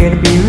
can be